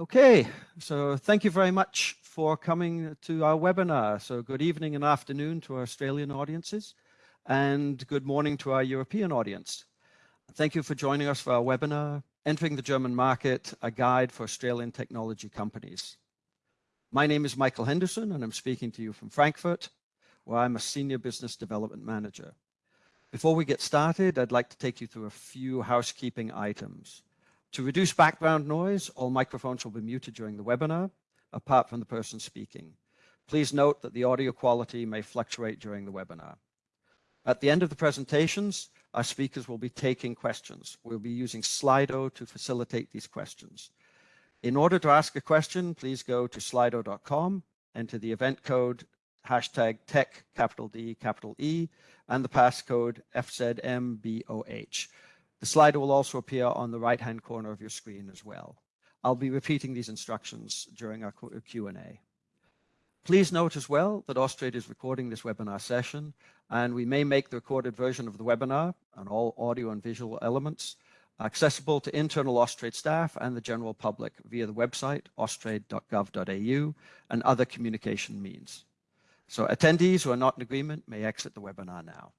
Okay, so thank you very much for coming to our webinar. So good evening and afternoon to our Australian audiences and good morning to our European audience. Thank you for joining us for our webinar, Entering the German Market, a Guide for Australian Technology Companies. My name is Michael Henderson and I'm speaking to you from Frankfurt, where I'm a Senior Business Development Manager. Before we get started, I'd like to take you through a few housekeeping items. To reduce background noise, all microphones will be muted during the webinar, apart from the person speaking. Please note that the audio quality may fluctuate during the webinar. At the end of the presentations, our speakers will be taking questions. We'll be using Slido to facilitate these questions. In order to ask a question, please go to slido.com, enter the event code hashtag tech capital D capital E and the passcode FZMBOH. The slide will also appear on the right-hand corner of your screen as well. I'll be repeating these instructions during our Q&A. Please note as well that Austrade is recording this webinar session and we may make the recorded version of the webinar and all audio and visual elements accessible to internal Austrade staff and the general public via the website austrade.gov.au and other communication means. So attendees who are not in agreement may exit the webinar now.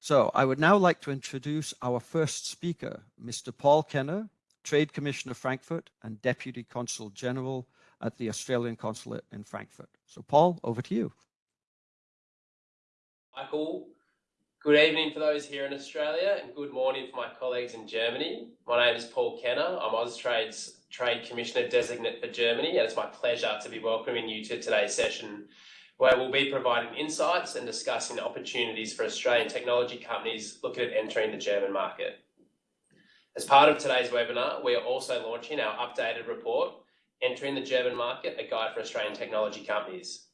So I would now like to introduce our first speaker, Mr. Paul Kenner, Trade Commissioner Frankfurt and Deputy Consul General at the Australian Consulate in Frankfurt. So Paul, over to you. Michael, good evening for those here in Australia and good morning for my colleagues in Germany. My name is Paul Kenner. I'm Austrade's Trade Commissioner Designate for Germany and it's my pleasure to be welcoming you to today's session where we'll be providing insights and discussing opportunities for Australian technology companies looking at entering the German market. As part of today's webinar, we are also launching our updated report, Entering the German Market, a Guide for Australian Technology Companies.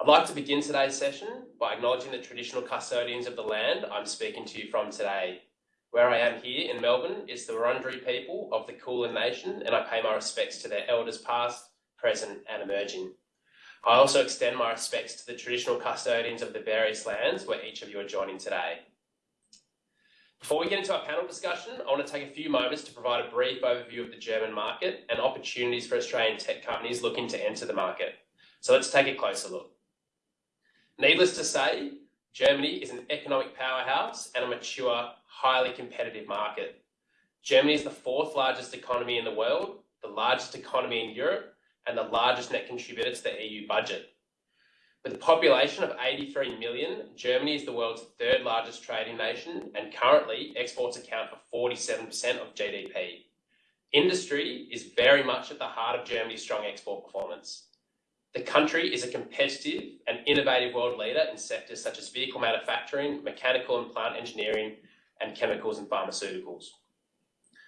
I'd like to begin today's session by acknowledging the traditional custodians of the land I'm speaking to you from today. Where I am here in Melbourne is the Wurundjeri people of the Kulin Nation and I pay my respects to their elders past, present and emerging. I also extend my respects to the traditional custodians of the various lands where each of you are joining today. Before we get into our panel discussion, I want to take a few moments to provide a brief overview of the German market and opportunities for Australian tech companies looking to enter the market. So let's take a closer look. Needless to say, Germany is an economic powerhouse and a mature, highly competitive market. Germany is the fourth largest economy in the world, the largest economy in Europe, and the largest net contributor to the EU budget. With a population of 83 million, Germany is the world's third largest trading nation and currently exports account for 47% of GDP. Industry is very much at the heart of Germany's strong export performance. The country is a competitive and innovative world leader in sectors such as vehicle manufacturing, mechanical and plant engineering, and chemicals and pharmaceuticals.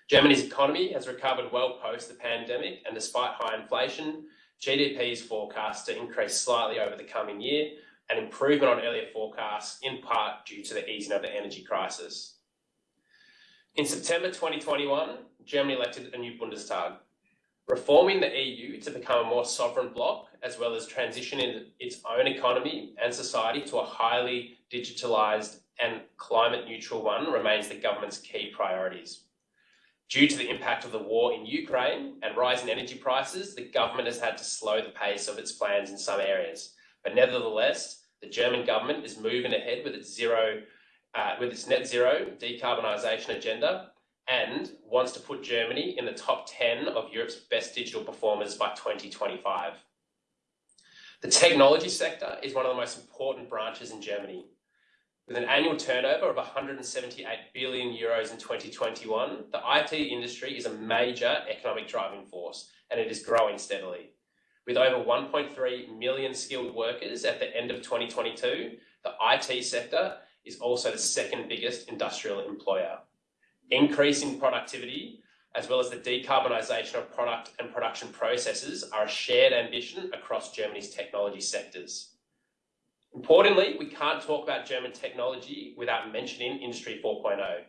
Germany's economy has recovered well post the pandemic and despite high inflation, GDP is forecast to increase slightly over the coming year, an improvement on earlier forecasts in part due to the easing of the energy crisis. In September 2021, Germany elected a new Bundestag, reforming the EU to become a more sovereign bloc as well as transitioning its own economy and society to a highly digitalised and climate neutral one remains the government's key priorities. Due to the impact of the war in Ukraine and rising energy prices, the government has had to slow the pace of its plans in some areas. But nevertheless, the German government is moving ahead with its zero, uh, with its net zero decarbonisation agenda and wants to put Germany in the top 10 of Europe's best digital performers by 2025. The technology sector is one of the most important branches in Germany. With an annual turnover of 178 billion euros in 2021, the IT industry is a major economic driving force and it is growing steadily. With over 1.3 million skilled workers at the end of 2022, the IT sector is also the second biggest industrial employer. Increasing productivity, as well as the decarbonisation of product and production processes are a shared ambition across Germany's technology sectors. Importantly, we can't talk about German technology without mentioning Industry 4.0,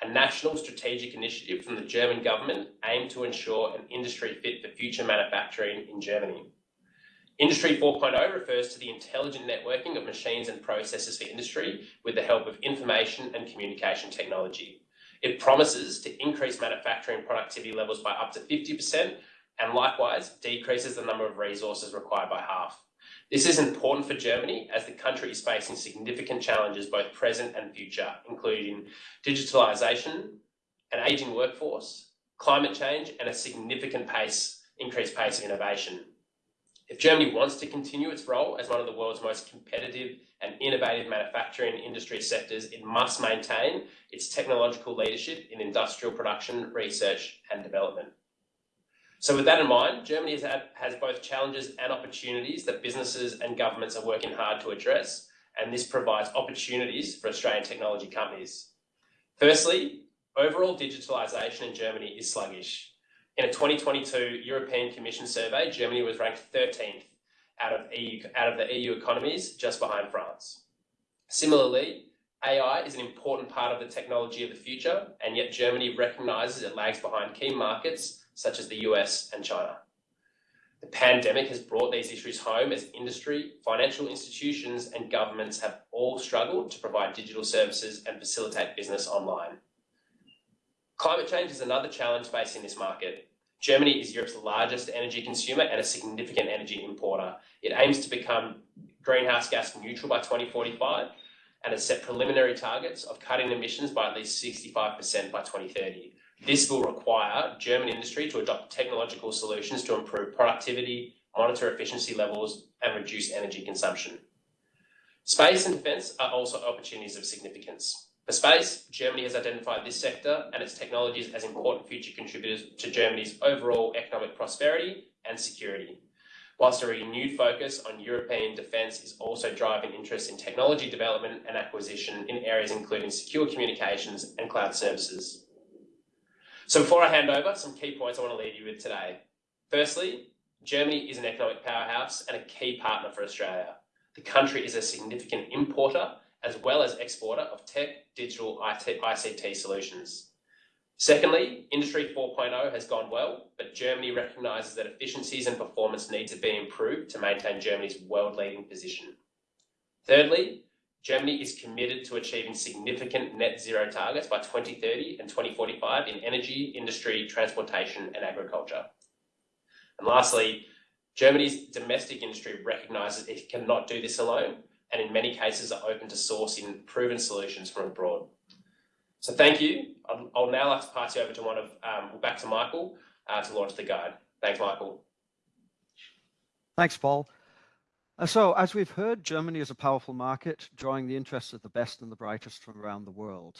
a national strategic initiative from the German government aimed to ensure an industry fit for future manufacturing in Germany. Industry 4.0 refers to the intelligent networking of machines and processes for industry with the help of information and communication technology. It promises to increase manufacturing productivity levels by up to 50% and likewise decreases the number of resources required by half. This is important for Germany as the country is facing significant challenges, both present and future, including digitalization, an aging workforce, climate change, and a significant pace, increased pace of innovation. If Germany wants to continue its role as one of the world's most competitive and innovative manufacturing industry sectors, it must maintain its technological leadership in industrial production, research, and development. So with that in mind, Germany has, had, has both challenges and opportunities that businesses and governments are working hard to address, and this provides opportunities for Australian technology companies. Firstly, overall digitalisation in Germany is sluggish. In a 2022 European Commission survey, Germany was ranked 13th out of, EU, out of the EU economies, just behind France. Similarly, AI is an important part of the technology of the future, and yet Germany recognises it lags behind key markets such as the US and China. The pandemic has brought these issues home as industry, financial institutions, and governments have all struggled to provide digital services and facilitate business online. Climate change is another challenge facing this market. Germany is Europe's largest energy consumer and a significant energy importer. It aims to become greenhouse gas neutral by 2045 and has set preliminary targets of cutting emissions by at least 65% by 2030. This will require German industry to adopt technological solutions to improve productivity, monitor efficiency levels, and reduce energy consumption. Space and defence are also opportunities of significance. For space, Germany has identified this sector and its technologies as important future contributors to Germany's overall economic prosperity and security. Whilst a renewed focus on European defence is also driving interest in technology development and acquisition in areas including secure communications and cloud services. So before I hand over, some key points I want to leave you with today. Firstly, Germany is an economic powerhouse and a key partner for Australia. The country is a significant importer as well as exporter of tech, digital, IT, ICT solutions. Secondly, Industry 4.0 has gone well, but Germany recognises that efficiencies and performance need to be improved to maintain Germany's world-leading position. Thirdly, Germany is committed to achieving significant net zero targets by 2030 and 2045 in energy, industry, transportation, and agriculture. And lastly, Germany's domestic industry recognises it cannot do this alone, and in many cases are open to sourcing proven solutions from abroad. So thank you. I'll, now like to pass you over to one of, um, back to Michael uh, to launch the guide. Thanks, Michael. Thanks, Paul. Uh, so, as we've heard, Germany is a powerful market, drawing the interest of the best and the brightest from around the world.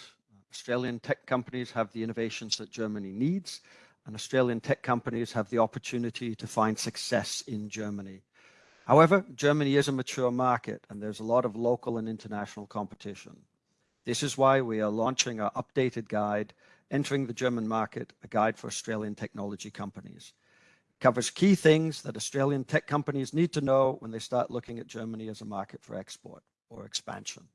Australian tech companies have the innovations that Germany needs, and Australian tech companies have the opportunity to find success in Germany. However, Germany is a mature market, and there's a lot of local and international competition. This is why we are launching our updated guide, Entering the German Market, a guide for Australian technology companies covers key things that Australian tech companies need to know when they start looking at Germany as a market for export or expansion.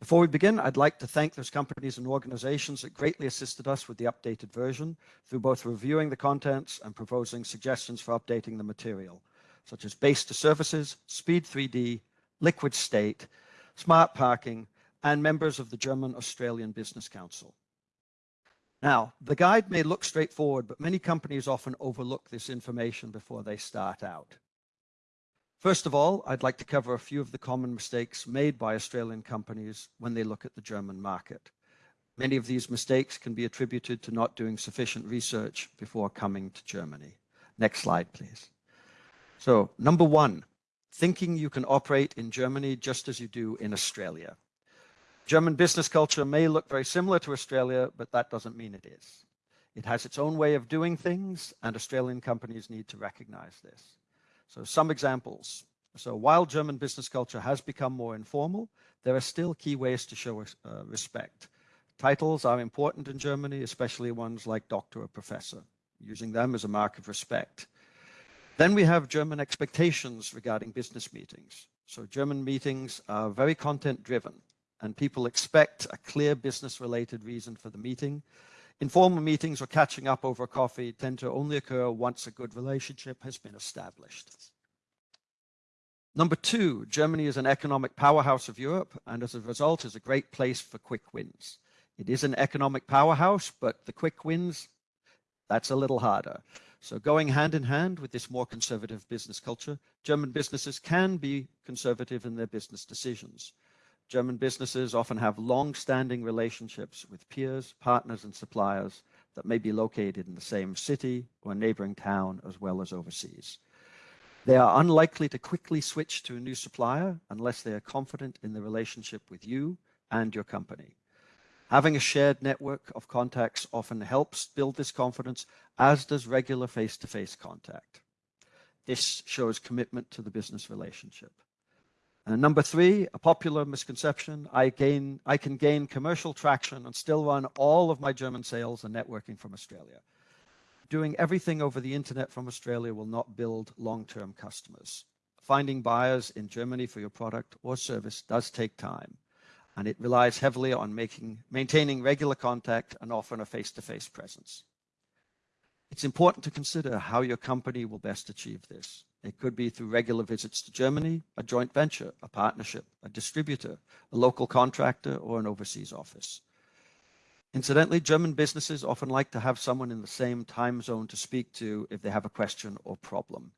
Before we begin, I'd like to thank those companies and organizations that greatly assisted us with the updated version through both reviewing the contents and proposing suggestions for updating the material, such as Base2 Services, Speed 3D, Liquid State, Smart Parking, and members of the German Australian Business Council. Now, the guide may look straightforward, but many companies often overlook this information before they start out. First of all, I'd like to cover a few of the common mistakes made by Australian companies when they look at the German market. Many of these mistakes can be attributed to not doing sufficient research before coming to Germany. Next slide, please. So, number one, thinking you can operate in Germany just as you do in Australia. German business culture may look very similar to Australia, but that doesn't mean it is. It has its own way of doing things, and Australian companies need to recognize this. So some examples. So while German business culture has become more informal, there are still key ways to show uh, respect. Titles are important in Germany, especially ones like doctor or professor, using them as a mark of respect. Then we have German expectations regarding business meetings. So German meetings are very content driven and people expect a clear business related reason for the meeting. Informal meetings or catching up over coffee tend to only occur once a good relationship has been established. Number two, Germany is an economic powerhouse of Europe and as a result is a great place for quick wins. It is an economic powerhouse, but the quick wins, that's a little harder. So going hand in hand with this more conservative business culture, German businesses can be conservative in their business decisions. German businesses often have long-standing relationships with peers, partners, and suppliers that may be located in the same city or neighboring town as well as overseas. They are unlikely to quickly switch to a new supplier unless they are confident in the relationship with you and your company. Having a shared network of contacts often helps build this confidence, as does regular face-to-face -face contact. This shows commitment to the business relationship. And number three, a popular misconception, I, gain, I can gain commercial traction and still run all of my German sales and networking from Australia. Doing everything over the internet from Australia will not build long-term customers. Finding buyers in Germany for your product or service does take time and it relies heavily on making, maintaining regular contact and often a face-to-face -face presence. It's important to consider how your company will best achieve this. It could be through regular visits to Germany, a joint venture, a partnership, a distributor, a local contractor, or an overseas office. Incidentally, German businesses often like to have someone in the same time zone to speak to if they have a question or problem.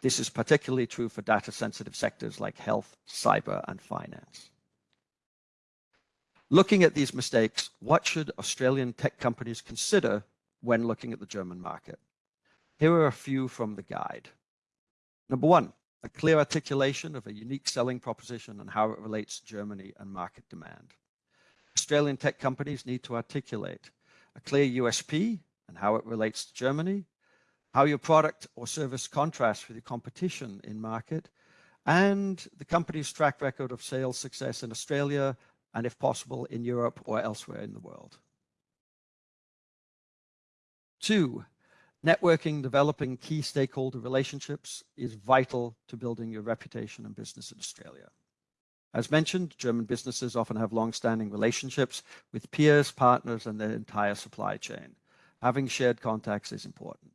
This is particularly true for data sensitive sectors like health, cyber, and finance. Looking at these mistakes, what should Australian tech companies consider when looking at the German market? Here are a few from the guide. Number one, a clear articulation of a unique selling proposition and how it relates to Germany and market demand. Australian tech companies need to articulate a clear USP and how it relates to Germany, how your product or service contrasts with your competition in market, and the company's track record of sales success in Australia and if possible in Europe or elsewhere in the world. Two, networking, developing key stakeholder relationships is vital to building your reputation and business in Australia. As mentioned, German businesses often have long-standing relationships with peers, partners, and their entire supply chain. Having shared contacts is important.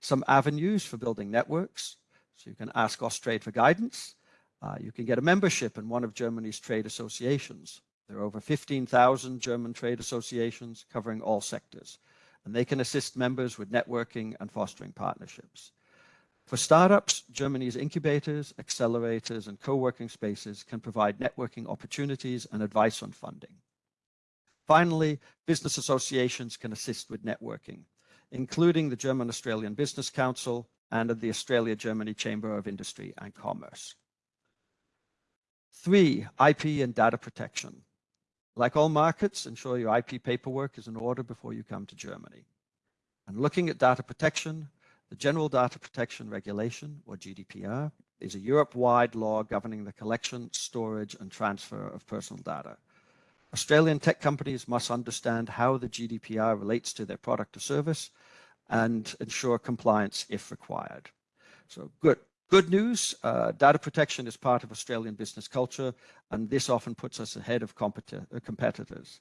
Some avenues for building networks. So you can ask Austrade for guidance, uh, you can get a membership in one of Germany's trade associations. There are over 15,000 German trade associations covering all sectors, and they can assist members with networking and fostering partnerships. For startups, Germany's incubators, accelerators, and co-working spaces can provide networking opportunities and advice on funding. Finally, business associations can assist with networking, including the German Australian Business Council and the Australia-Germany Chamber of Industry and Commerce. Three, IP and data protection. Like all markets, ensure your IP paperwork is in order before you come to Germany. And looking at data protection, the General Data Protection Regulation, or GDPR, is a Europe-wide law governing the collection, storage, and transfer of personal data. Australian tech companies must understand how the GDPR relates to their product or service and ensure compliance if required. So good. Good news, uh, data protection is part of Australian business culture, and this often puts us ahead of uh, competitors.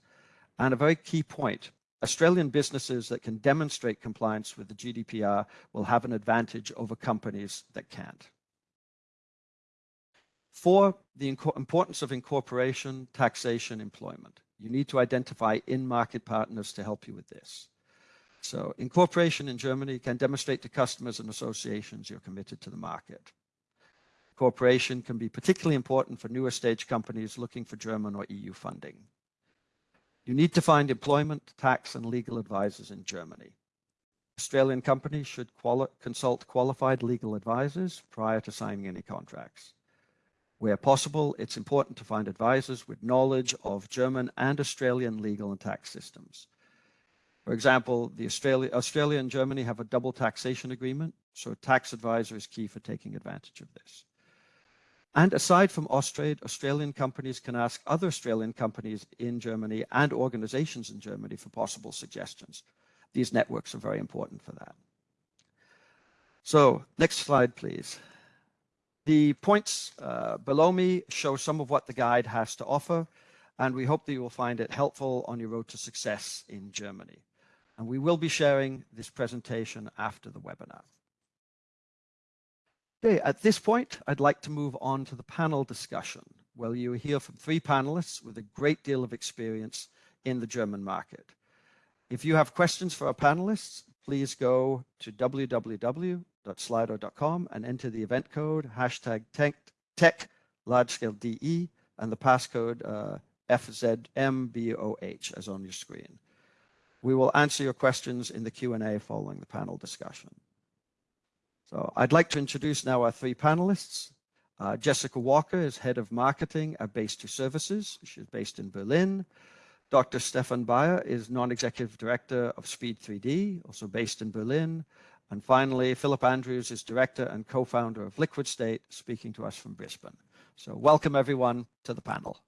And a very key point, Australian businesses that can demonstrate compliance with the GDPR will have an advantage over companies that can't. Four, the importance of incorporation, taxation, employment. You need to identify in-market partners to help you with this. So incorporation in Germany can demonstrate to customers and associations you're committed to the market. Cooperation can be particularly important for newer stage companies looking for German or EU funding. You need to find employment, tax, and legal advisors in Germany. Australian companies should quali consult qualified legal advisors prior to signing any contracts. Where possible, it's important to find advisors with knowledge of German and Australian legal and tax systems. For example, the Australia, Australia and Germany have a double taxation agreement, so a tax advisor is key for taking advantage of this. And aside from Austrade, Australian companies can ask other Australian companies in Germany and organizations in Germany for possible suggestions. These networks are very important for that. So next slide, please. The points uh, below me show some of what the guide has to offer, and we hope that you will find it helpful on your road to success in Germany and we will be sharing this presentation after the webinar. Okay, at this point, I'd like to move on to the panel discussion, where you will hear from three panelists with a great deal of experience in the German market. If you have questions for our panelists, please go to www.slido.com and enter the event code hashtag tech, tech large-scale DE and the passcode uh, FZMBOH as on your screen. We will answer your questions in the Q&A following the panel discussion. So I'd like to introduce now our three panelists. Uh, Jessica Walker is head of marketing at Base2 Services. She's based in Berlin. Dr. Stefan Bayer is non-executive director of Speed 3D, also based in Berlin. And finally, Philip Andrews is director and co-founder of Liquid State, speaking to us from Brisbane. So welcome everyone to the panel.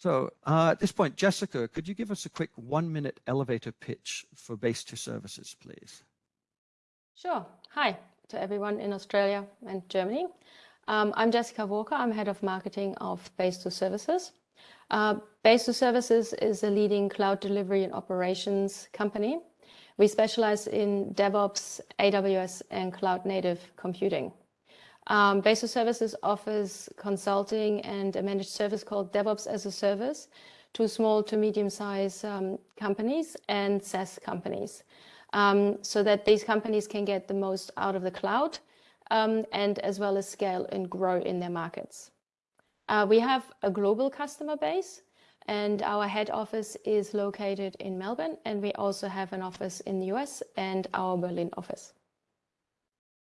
So uh, at this point, Jessica, could you give us a quick one minute elevator pitch for Base2 Services, please? Sure. Hi to everyone in Australia and Germany. Um, I'm Jessica Walker. I'm head of marketing of Base2 Services. Uh, Base2 Services is a leading cloud delivery and operations company. We specialize in DevOps, AWS, and cloud native computing. Um, Base2 Services offers consulting and a managed service called DevOps as a Service to small to medium-sized um, companies and SaaS companies, um, so that these companies can get the most out of the cloud um, and as well as scale and grow in their markets. Uh, we have a global customer base and our head office is located in Melbourne and we also have an office in the US and our Berlin office.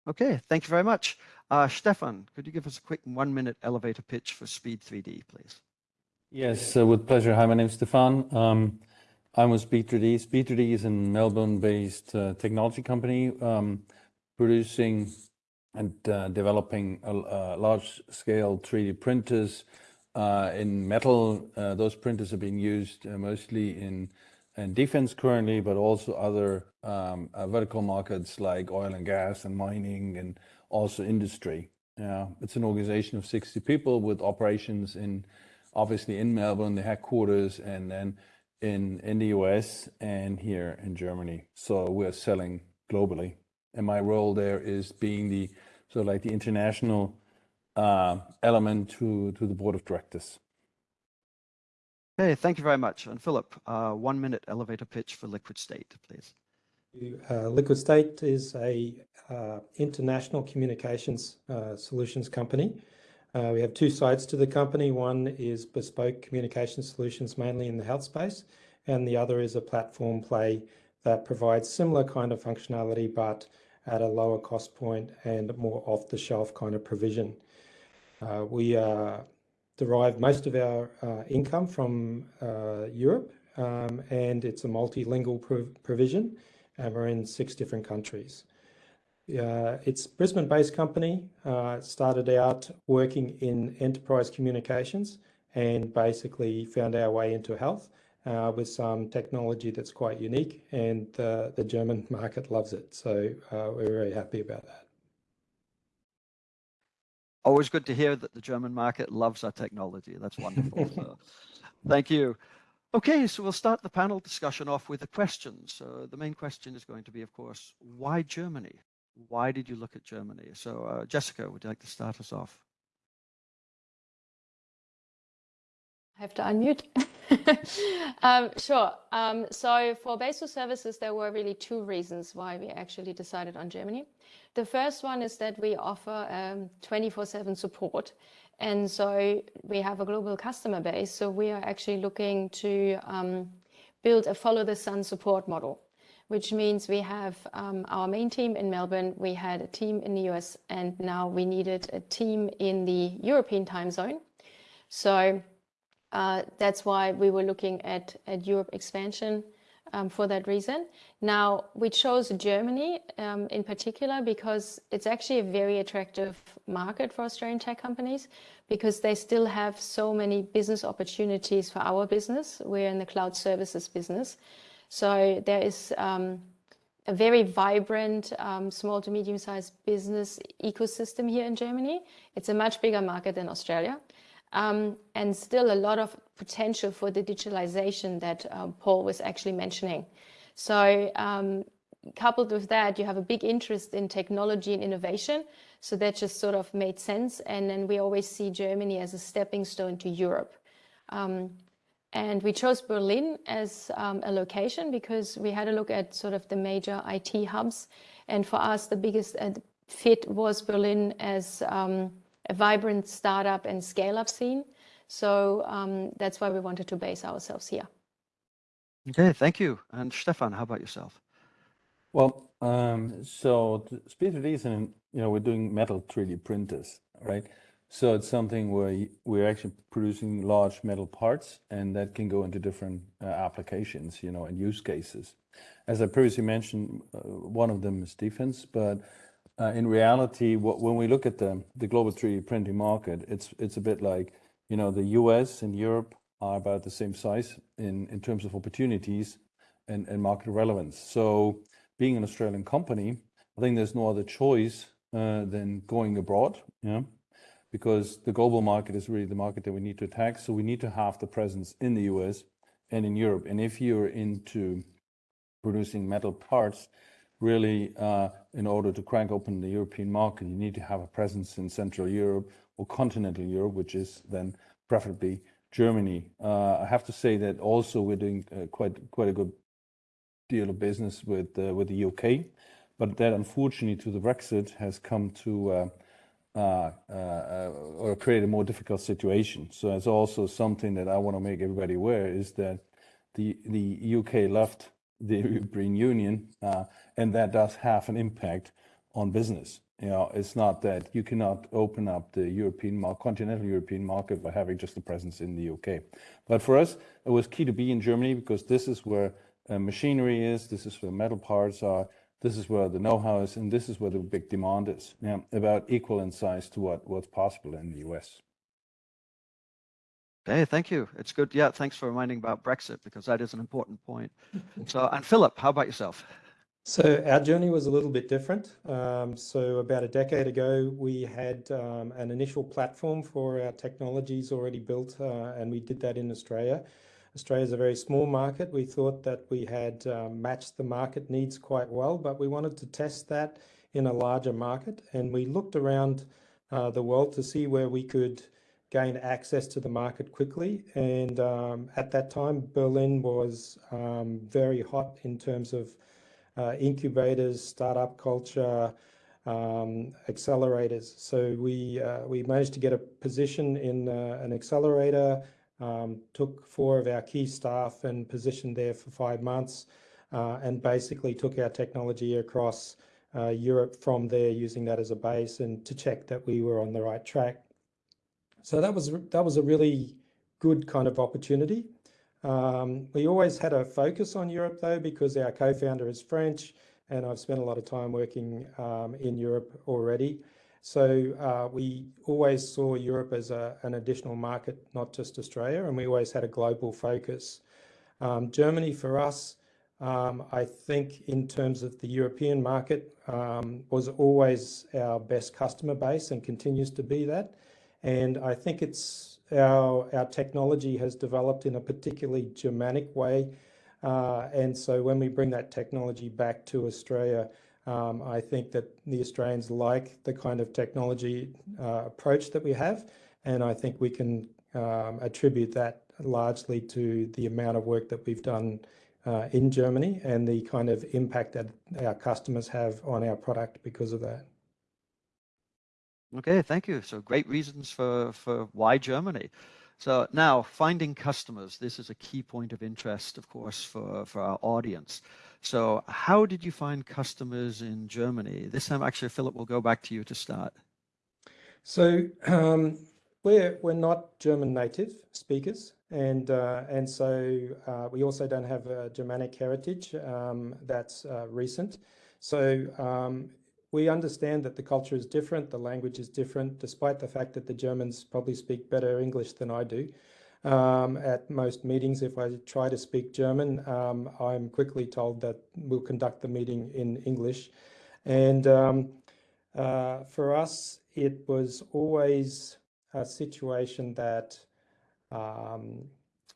Okay, thank you very much. Uh, Stefan, could you give us a quick one minute elevator pitch for Speed 3D, please? Yes, uh, with pleasure. Hi, my name is Stefan. Um, I'm with Speed 3D. Speed 3D is a Melbourne-based uh, technology company um, producing and uh, developing a large-scale 3D printers uh, in metal. Uh, those printers are being used uh, mostly in, in defense currently, but also other um, vertical markets like oil and gas and mining and also industry. Yeah, it's an organization of 60 people with operations in obviously in Melbourne, the headquarters, and then in in the US and here in Germany. So we're selling globally, and my role there is being the so like the international uh, element to to the board of directors. Okay, thank you very much. And Philip, uh, one minute elevator pitch for Liquid State, please. Uh, Liquid State is a uh, international communications uh, solutions company. Uh, we have two sides to the company. One is bespoke communication solutions, mainly in the health space, and the other is a platform play that provides similar kind of functionality, but at a lower cost point and more off-the-shelf kind of provision. Uh, we derive most of our income from Europe, um, and it's a multilingual provision and we're in six different countries. Uh, it's Brisbane-based company. Uh, started out working in enterprise communications and basically found our way into health uh, with some technology that's quite unique and the German market loves it. So uh, we're very happy about that. Always good to hear that the German market loves our technology. That's wonderful. so, thank you. Okay, so we'll start the panel discussion off with a question. So the main question is going to be, of course, why Germany? Why did you look at Germany? So uh, Jessica, would you like to start us off? I have to unmute. um, sure. Um, so for Base2 Services, there were really two reasons why we actually decided on Germany. The first one is that we offer 24-7 um, support and so we have a global customer base. So we are actually looking to um, build a follow the sun support model, which means we have um, our main team in Melbourne, we had a team in the US, and now we needed a team in the European time zone. So uh, that's why we were looking at, at Europe expansion um, for that reason. Now, we chose Germany um, in particular because it's actually a very attractive market for Australian tech companies because they still have so many business opportunities for our business. We're in the cloud services business. So there is um, a very vibrant um, small to medium sized business ecosystem here in Germany. It's a much bigger market than Australia. Um, and still a lot of potential for the digitalization that um, Paul was actually mentioning. So um, coupled with that, you have a big interest in technology and innovation. So that just sort of made sense. And then we always see Germany as a stepping stone to Europe. Um, and we chose Berlin as um, a location because we had a look at sort of the major IT hubs. And for us, the biggest uh, fit was Berlin as um, a vibrant startup and scale up scene. So um, that's why we wanted to base ourselves here. Okay, thank you. And Stefan, how about yourself? Well, um, so Speed 3D is you know, we're doing metal 3D printers, right? So it's something where we're actually producing large metal parts, and that can go into different uh, applications, you know, and use cases. As I previously mentioned, uh, one of them is defense, but uh, in reality, what, when we look at the, the global 3D printing market, it's it's a bit like, you know, the US and Europe are about the same size in, in terms of opportunities and, and market relevance. So being an Australian company, I think there's no other choice uh, than going abroad, know, because the global market is really the market that we need to attack. So we need to have the presence in the US and in Europe. And if you're into producing metal parts, really, uh, in order to crank open the European market, you need to have a presence in Central Europe or continental Europe, which is then preferably Germany. Uh, I have to say that also we're doing uh, quite quite a good deal of business with uh, with the UK, but that unfortunately to the Brexit has come to uh, uh, uh, or create a more difficult situation. So that's also something that I want to make everybody aware is that the the UK left the European Union, and that does have an impact on business. You know, it's not that you cannot open up the European continental European market by having just a presence in the UK. But for us, it was key to be in Germany because this is where uh, machinery is, this is where metal parts are, this is where the know-how is, and this is where the big demand is. Yeah, about equal in size to what what's possible in the US. Okay, thank you. It's good. Yeah, thanks for reminding about Brexit because that is an important point. so, and Philip, how about yourself? So our journey was a little bit different. Um, so about a decade ago, we had um, an initial platform for our technologies already built, uh, and we did that in Australia. Australia is a very small market. We thought that we had um, matched the market needs quite well, but we wanted to test that in a larger market. And we looked around uh, the world to see where we could gain access to the market quickly. And um, at that time, Berlin was um, very hot in terms of uh, incubators, startup culture, um, accelerators. So we uh, we managed to get a position in uh, an accelerator um, took four of our key staff and positioned there for five months uh, and basically took our technology across uh, Europe from there using that as a base and to check that we were on the right track. So that was that was a really good kind of opportunity. Um, we always had a focus on Europe though because our co-founder is French and I've spent a lot of time working um, in Europe already. So uh, we always saw Europe as a, an additional market, not just Australia, and we always had a global focus. Um, Germany for us, um, I think in terms of the European market, um, was always our best customer base and continues to be that. And I think it's our, our technology has developed in a particularly Germanic way. Uh, and so when we bring that technology back to Australia, um, I think that the Australians like the kind of technology uh, approach that we have, and I think we can um, attribute that largely to the amount of work that we've done uh, in Germany and the kind of impact that our customers have on our product because of that. Okay, thank you. So great reasons for, for why Germany. So now finding customers, this is a key point of interest, of course, for, for our audience. So how did you find customers in Germany? This time, actually, Philip, we'll go back to you to start. So um, we're we're not German native speakers, and uh, and so uh, we also don't have a Germanic heritage um, that's uh, recent. So um, we understand that the culture is different, the language is different, despite the fact that the Germans probably speak better English than I do. Um, at most meetings, if I try to speak German, um, I'm quickly told that we'll conduct the meeting in English. And um, uh, for us, it was always a situation that, um,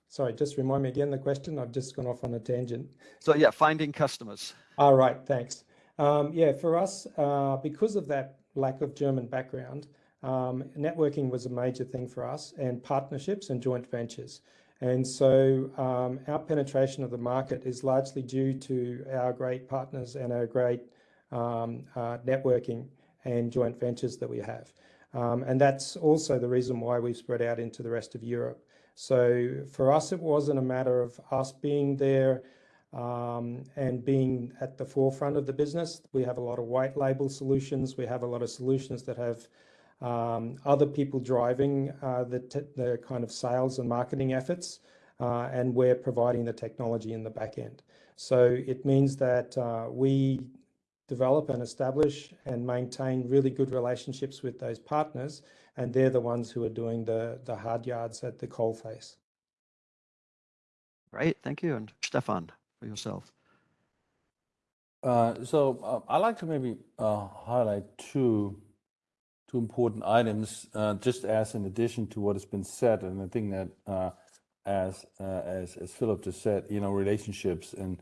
sorry, just remind me again the question. I've just gone off on a tangent. So yeah, finding customers. All right, thanks. Um, yeah, for us, uh, because of that lack of German background, um, networking was a major thing for us and partnerships and joint ventures. And so um, our penetration of the market is largely due to our great partners and our great um, uh, networking and joint ventures that we have. Um, and that's also the reason why we've spread out into the rest of Europe. So for us, it wasn't a matter of us being there and being at the forefront of the business. We have a lot of white label solutions. We have a lot of solutions that have um, other people driving uh, the, kind of sales and marketing efforts, uh, and we're providing the technology in the back end. So it means that uh, we develop and establish and maintain really good relationships with those partners, and they're the ones who are doing the, the hard yards at the coal face. Great, thank you. And Stefan, for yourself. Uh, so uh, I'd like to maybe uh, highlight two two important items, uh, just as in addition to what has been said, and I think that uh, as uh, as as Philip just said, you know, relationships and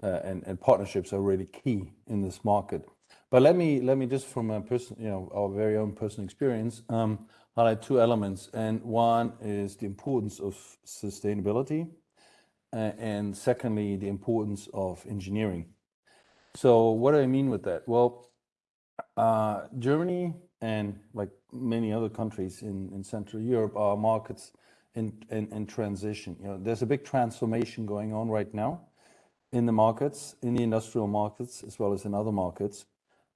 and and partnerships are really key in this market. But let me let me just from a person, you know, our very own personal experience, um, highlight two elements, and one is the importance of sustainability, and secondly, the importance of engineering. So what do I mean with that? Well, uh, Germany and like many other countries in, in Central Europe are markets in, in, in transition. You know, there's a big transformation going on right now in the markets, in the industrial markets, as well as in other markets.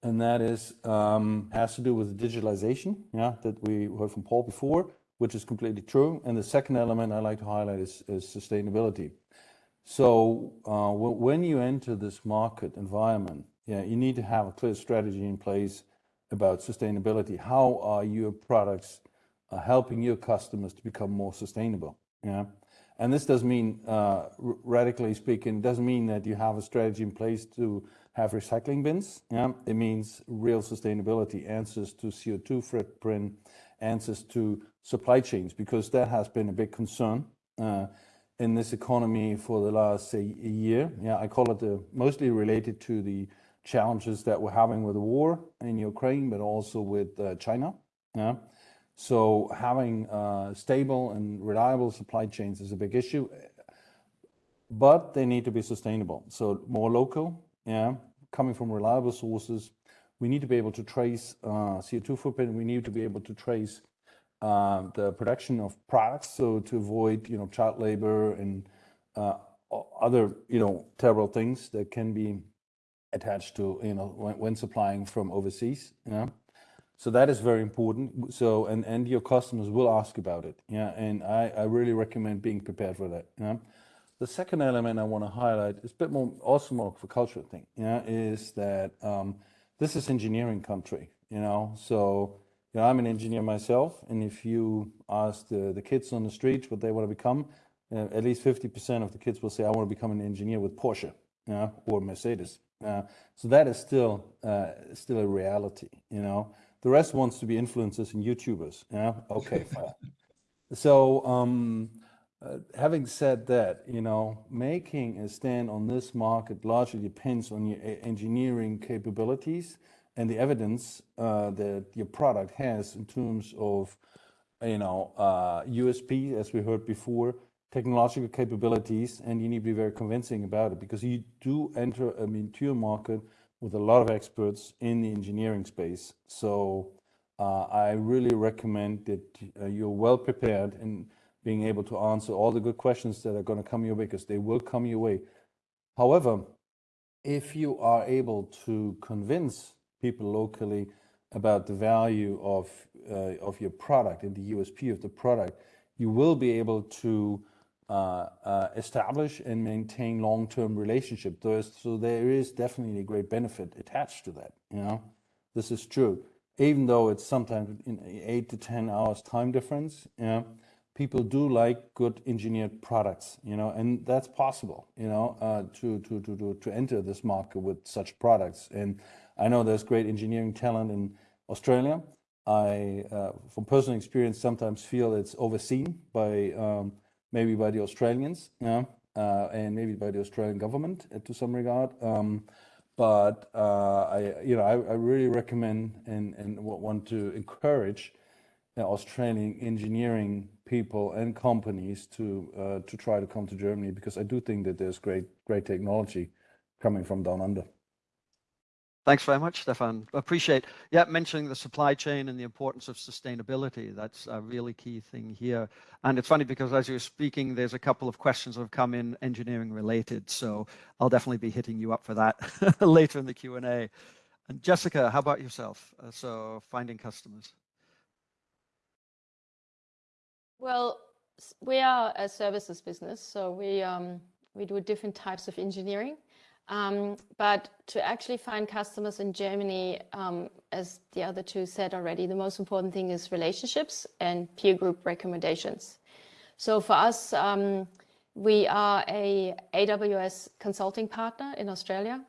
And that is um, has to do with digitalization, yeah, that we heard from Paul before, which is completely true. And the second element I like to highlight is, is sustainability. So uh, when you enter this market environment, yeah, you need to have a clear strategy in place about sustainability. How are your products uh, helping your customers to become more sustainable? Yeah. And this doesn't mean, uh, radically speaking, doesn't mean that you have a strategy in place to have recycling bins. Yeah. It means real sustainability, answers to CO2 footprint, answers to supply chains, because that has been a big concern uh, in this economy for the last say, year. Yeah, I call it the, mostly related to the challenges that we're having with the war in Ukraine, but also with uh, China. Yeah. So having uh, stable and reliable supply chains is a big issue, but they need to be sustainable. So more local, yeah, coming from reliable sources. We need to be able to trace uh, CO2 footprint. We need to be able to trace uh, the production of products, so to avoid, you know, child labor and uh, other, you know, terrible things that can be attached to, you know, when, when supplying from overseas. Yeah. So that is very important. So, and, and your customers will ask about it. Yeah. And I, I really recommend being prepared for that. Yeah. The second element I want to highlight is a bit more, also more of a cultural thing. Yeah. Is that um, this is engineering country, you know, so, you know, I'm an engineer myself. And if you ask the, the kids on the street what they want to become, uh, at least 50% of the kids will say, I want to become an engineer with Porsche yeah, or Mercedes. Uh, so that is still uh, still a reality, you know. The rest wants to be influencers and YouTubers. Yeah, okay, fine. So um, uh, having said that, you know, making a stand on this market largely depends on your engineering capabilities and the evidence uh, that your product has in terms of, you know, USP, uh, as we heard before, technological capabilities, and you need to be very convincing about it because you do enter a mature market with a lot of experts in the engineering space. So uh, I really recommend that uh, you're well prepared in being able to answer all the good questions that are going to come your way because they will come your way. However, if you are able to convince people locally about the value of uh, of your product and the USP of the product, you will be able to uh, uh, establish and maintain long-term relationship. So there is definitely a great benefit attached to that. You know, this is true. Even though it's sometimes in eight to ten hours time difference, you know, people do like good engineered products. You know, and that's possible. You know, uh, to to to to to enter this market with such products. And I know there's great engineering talent in Australia. I, uh, from personal experience, sometimes feel it's overseen by um, maybe by the Australians, yeah, uh, and maybe by the Australian government uh, to some regard. Um, but uh, I, you know, I, I, really recommend and, and want to encourage Australian engineering people and companies to uh, to try to come to Germany because I do think that there's great great technology coming from down under. Thanks very much, Stefan. Appreciate, yeah, mentioning the supply chain and the importance of sustainability. That's a really key thing here. And it's funny because as you're speaking, there's a couple of questions that have come in engineering related. So I'll definitely be hitting you up for that later in the Q&A. And Jessica, how about yourself? Uh, so finding customers. Well, we are a services business, so we um, we do different types of engineering. Um, but to actually find customers in Germany, um, as the other two said already, the most important thing is relationships and peer group recommendations. So for us, um, we are a AWS consulting partner in Australia.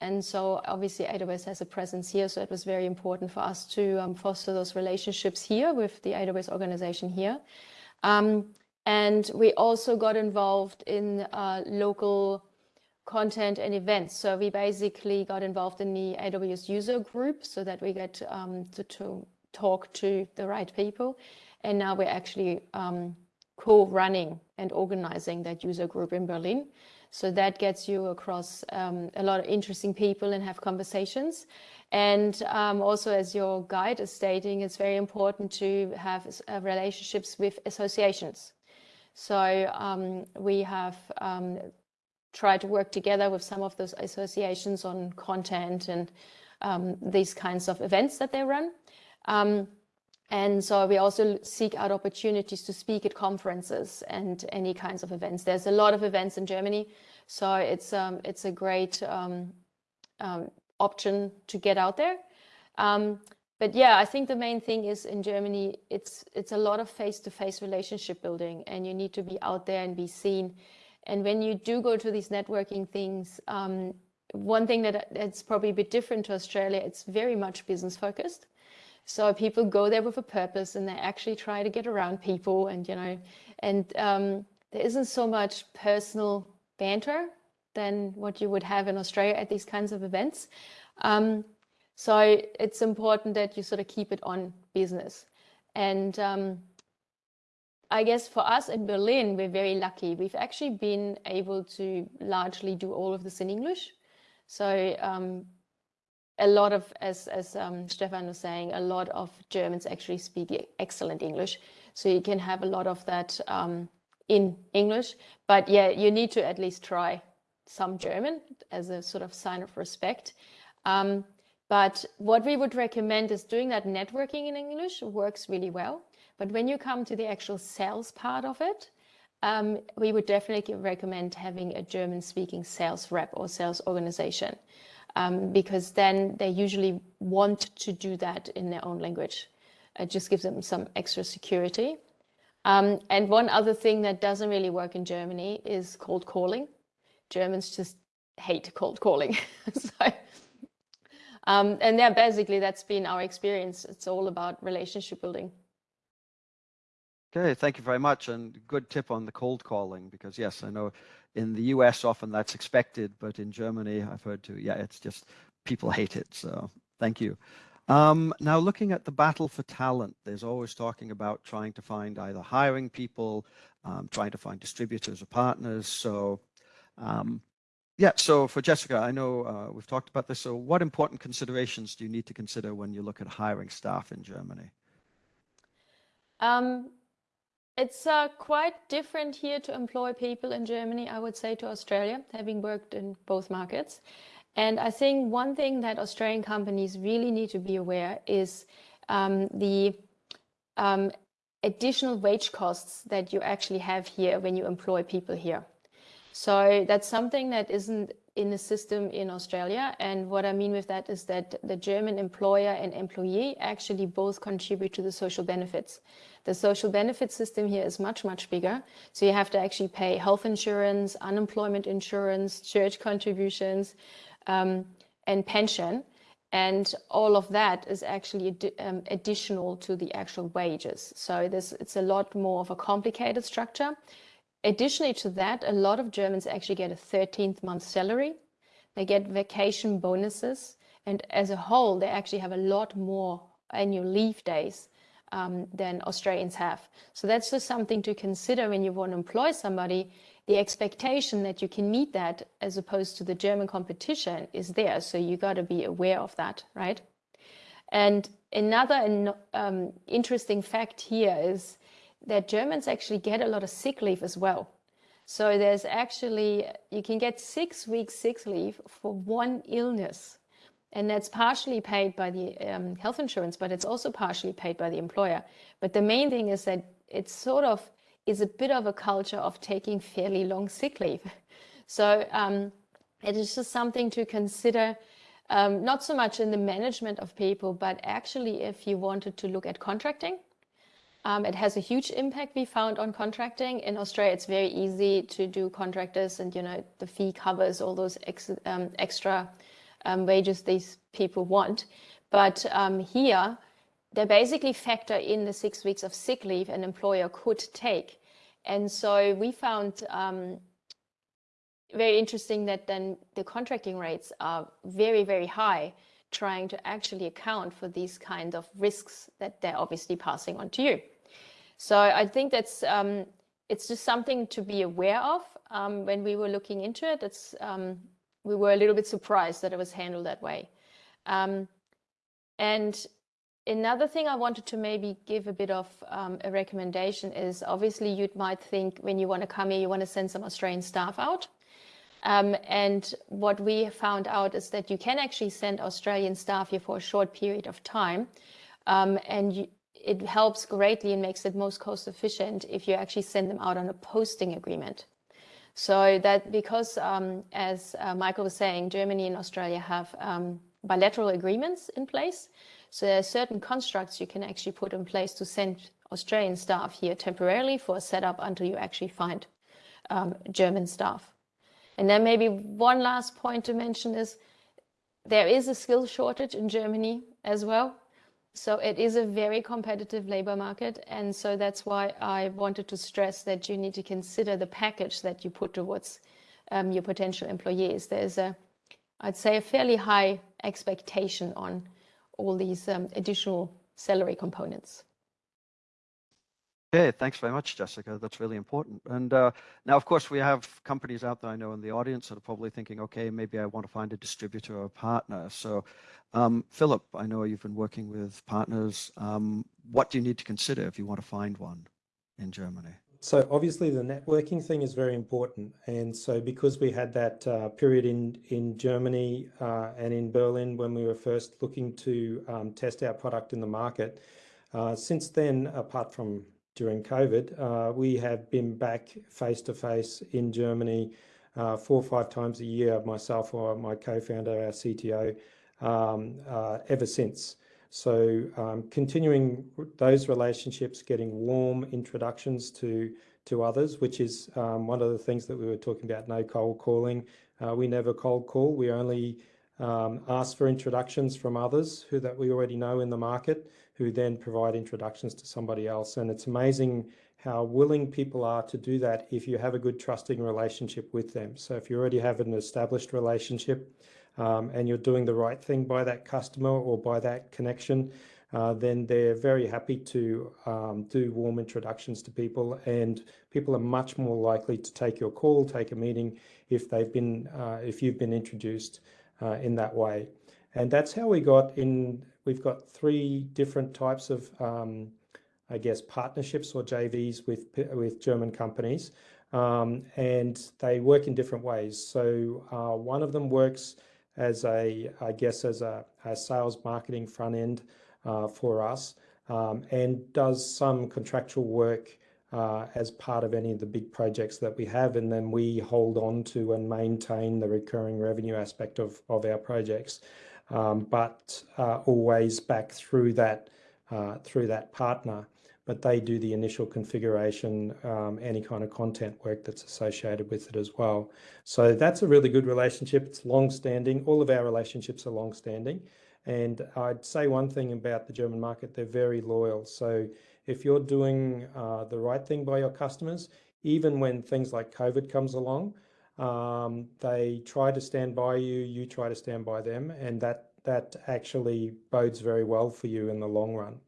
And so obviously AWS has a presence here. So it was very important for us to um, foster those relationships here with the AWS organization here. Um, and we also got involved in uh, local content and events. So we basically got involved in the AWS user group so that we get um, to, to, talk to the right people. And now we're actually um, co-running and organizing that user group in Berlin. So that gets you across um, a lot of interesting people and have conversations. And um, also, as your guide is stating, it's very important to have uh, relationships with associations. So um, we have um, try to work together with some of those associations on content and um, these kinds of events that they run. Um, and so we also seek out opportunities to speak at conferences and any kinds of events. There's a lot of events in Germany, so it's um, it's a great um, um, option to get out there. Um, but yeah, I think the main thing is in Germany, it's it's a lot of face-to-face -face relationship building, and you need to be out there and be seen and when you do go to these networking things, um, one thing that it's probably a bit different to Australia, it's very much business focused. So people go there with a purpose and they actually try to get around people and, you know, and um, there isn't so much personal banter than what you would have in Australia at these kinds of events. Um, so it's important that you sort of keep it on business. And um, I guess for us in Berlin, we're very lucky. We've actually been able to largely do all of this in English. So um, a lot of, as, as um, Stefan was saying, a lot of Germans actually speak excellent English. So you can have a lot of that um, in English. But yeah, you need to at least try some German as a sort of sign of respect. Um, but what we would recommend is doing that networking in English works really well. But when you come to the actual sales part of it, um, we would definitely recommend having a German speaking sales rep or sales organization um, because then they usually want to do that in their own language. It just gives them some extra security. Um, and one other thing that doesn't really work in Germany is cold calling. Germans just hate cold calling. so, um, and yeah, basically that's been our experience. It's all about relationship building. Okay, thank you very much. And good tip on the cold calling, because yes, I know in the US often that's expected, but in Germany I've heard too, yeah, it's just people hate it. So thank you. Um, now looking at the battle for talent, there's always talking about trying to find either hiring people, um, trying to find distributors or partners. So um, yeah, so for Jessica, I know uh, we've talked about this. So what important considerations do you need to consider when you look at hiring staff in Germany? Um, it's uh, quite different here to employ people in Germany, I would say, to Australia, having worked in both markets. And I think one thing that Australian companies really need to be aware is um, the um, additional wage costs that you actually have here when you employ people here. So that's something that isn't in the system in Australia. And what I mean with that is that the German employer and employee actually both contribute to the social benefits. The social benefit system here is much, much bigger. So you have to actually pay health insurance, unemployment insurance, church contributions, um, and pension. And all of that is actually ad um, additional to the actual wages. So this, it's a lot more of a complicated structure. Additionally to that, a lot of Germans actually get a 13th month salary. They get vacation bonuses. And as a whole, they actually have a lot more annual leave days um, than Australians have. So that's just something to consider when you want to employ somebody. The expectation that you can meet that as opposed to the German competition is there. So you got to be aware of that, right? And another um, interesting fact here is that Germans actually get a lot of sick leave as well. So there's actually, you can get six weeks sick leave for one illness. And that's partially paid by the um, health insurance, but it's also partially paid by the employer. But the main thing is that it's sort of is a bit of a culture of taking fairly long sick leave. So um, it is just something to consider, um, not so much in the management of people, but actually if you wanted to look at contracting, um, it has a huge impact we found on contracting. In Australia, it's very easy to do contractors and, you know, the fee covers all those ex um, extra um, wages these people want. But um, here, they basically factor in the six weeks of sick leave an employer could take. And so we found um, very interesting that then the contracting rates are very, very high trying to actually account for these kind of risks that they're obviously passing on to you. So I think that's um, it's just something to be aware of um, when we were looking into it. It's um, we were a little bit surprised that it was handled that way. Um, and another thing I wanted to maybe give a bit of um, a recommendation is obviously you might think when you want to come here, you want to send some Australian staff out. Um, and what we found out is that you can actually send Australian staff here for a short period of time. Um, and you, it helps greatly and makes it most cost efficient if you actually send them out on a posting agreement. So that because, um, as uh, Michael was saying, Germany and Australia have um, bilateral agreements in place. So there are certain constructs you can actually put in place to send Australian staff here temporarily for a setup until you actually find um, German staff. And then maybe one last point to mention is there is a skill shortage in Germany as well. So it is a very competitive labor market. And so that's why I wanted to stress that you need to consider the package that you put towards um, your potential employees. There's a, I'd say, a fairly high expectation on all these um, additional salary components. Okay, thanks very much, Jessica. That's really important. And uh, now, of course, we have companies out there I know in the audience that are probably thinking, okay, maybe I want to find a distributor or a partner. So, um, Philip, I know you've been working with partners. Um, what do you need to consider if you want to find one in Germany? So obviously the networking thing is very important. And so because we had that uh, period in, in Germany uh, and in Berlin when we were first looking to um, test our product in the market, uh, since then, apart from during COVID, uh, we have been back face to face in Germany uh, four or five times a year, myself or my co-founder, our CTO, um, uh, ever since. So um, continuing those relationships, getting warm introductions to to others, which is um, one of the things that we were talking about, no cold calling. Uh, we never cold call. We only um, ask for introductions from others who that we already know in the market who then provide introductions to somebody else. And it's amazing how willing people are to do that if you have a good trusting relationship with them. So if you already have an established relationship um, and you're doing the right thing by that customer or by that connection, uh, then they're very happy to um, do warm introductions to people and people are much more likely to take your call, take a meeting if they've been, uh, if you've been introduced uh, in that way. And that's how we got in, we've got three different types of, um, I guess, partnerships or JVs with, with German companies. Um, and they work in different ways. So uh, one of them works as a, I guess, as a, a sales marketing front end uh, for us um, and does some contractual work uh, as part of any of the big projects that we have. And then we hold on to and maintain the recurring revenue aspect of, of our projects um, but uh, always back through that uh, through that partner. But they do the initial configuration, um, any kind of content work that's associated with it as well. So that's a really good relationship. It's long-standing. All of our relationships are long-standing. And I'd say one thing about the German market, they're very loyal. So if you're doing uh, the right thing by your customers, even when things like COVID comes along, um, they try to stand by you, you try to stand by them, and that that actually bodes very well for you in the long run.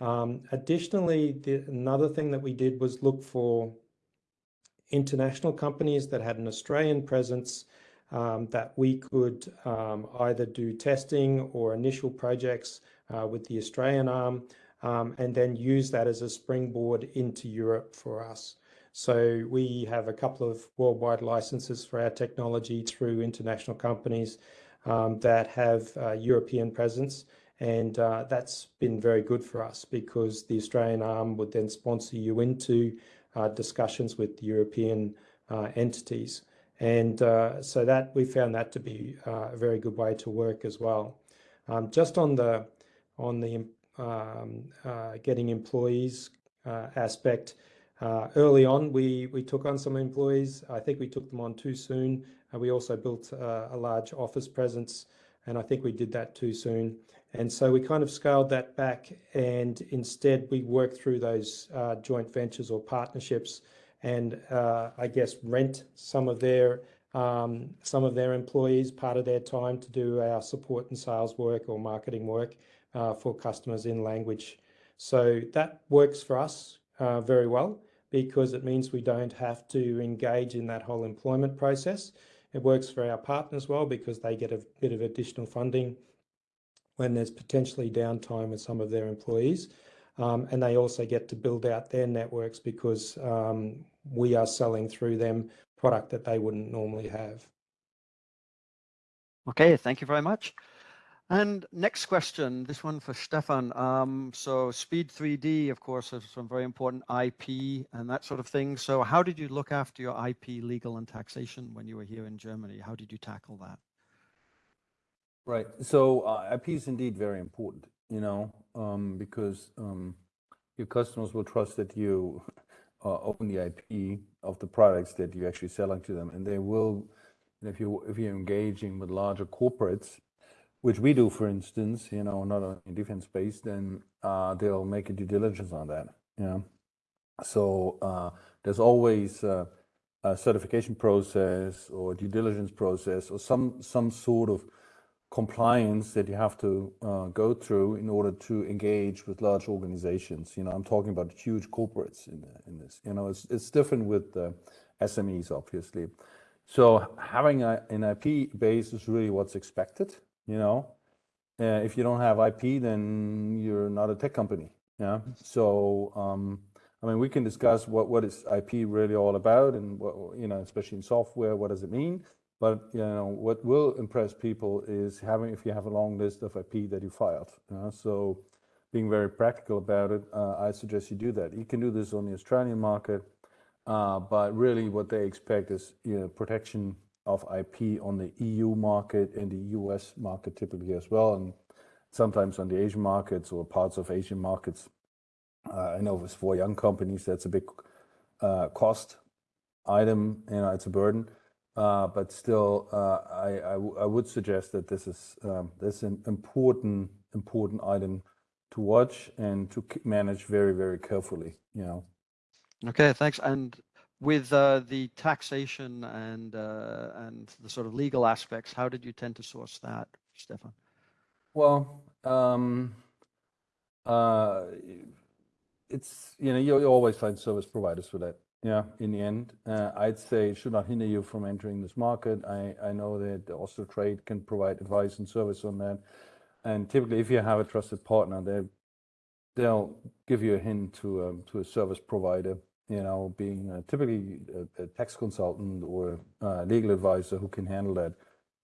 Um, additionally, the, another thing that we did was look for international companies that had an Australian presence um, that we could um, either do testing or initial projects uh, with the Australian arm um, and then use that as a springboard into Europe for us. So we have a couple of worldwide licenses for our technology through international companies um, that have uh, European presence. And uh, that's been very good for us because the Australian arm would then sponsor you into uh, discussions with European uh, entities. And uh, so that we found that to be uh, a very good way to work as well. Um, just on the on the um, getting employees aspect, early on, we, we took on some employees. I think we took them on too soon. We also built uh, a large office presence, and I think we did that too soon. And so we kind of scaled that back, and instead we worked through those uh, joint ventures or partnerships, and uh, I guess rent some of their um, some of their employees part of their time to do our support and sales work or marketing work uh, for customers in language. So that works for us uh, very well because it means we don't have to engage in that whole employment process. It works for our partners well because they get a bit of additional funding when there's potentially downtime with some of their employees. Um, and they also get to build out their networks because um, we are selling through them product that they wouldn't normally have. Okay, thank you very much. And next question, this one for Stefan. Um, so Speed 3D, of course, has some very important IP and that sort of thing. So how did you look after your IP legal and taxation when you were here in Germany? How did you tackle that? Right. So uh, IP is indeed very important, you know, um, because um, your customers will trust that you uh, own the IP of the products that you're actually selling to them, and they will. if you if you're engaging with larger corporates, which we do, for instance, you know, not only in defense space, then uh, they'll make a due diligence on that. Yeah. So uh, there's always uh, a certification process or due diligence process or some some sort of compliance that you have to uh, go through in order to engage with large organizations. You know, I'm talking about huge corporates in, in this. You know, it's it's different with SMEs, obviously. So having a, an IP base is really what's expected you know? Uh, if you don't have ip then you're not a tech company yeah? So um, i mean we can discuss what what is ip really all about and what you know especially in software what does it mean? But you know what will impress people is having if you have a long list of ip that you filed so being very practical about it uh, i suggest you do that. You can do this on the australian market uh, but really what they expect is you know protection of IP on the EU market and the US market typically as well, and sometimes on the Asian markets or parts of Asian markets. Uh, I know for young companies, that's a big uh, cost item, you know, it's a burden. Uh, but still, I would suggest that this is um, this an important important item to watch and to manage very, very carefully, you know. Okay, thanks. With uh, the taxation and uh, and the sort of legal aspects, how did you tend to source that, Stefan? Well, um, uh, it's you know you, you always find service providers for that. Yeah, in the end, uh, I'd say it should not hinder you from entering this market. I I know that the Austrade can provide advice and service on that, and typically, if you have a trusted partner, they they'll give you a hint to um, to a service provider you know, being uh, typically a, a, tax consultant or a legal advisor who can handle that.